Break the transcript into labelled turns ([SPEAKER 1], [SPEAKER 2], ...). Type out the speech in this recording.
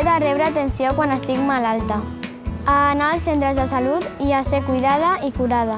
[SPEAKER 1] He de rebre atenció quan estic malalta, a anar als centres de salut i a ser cuidada i curada.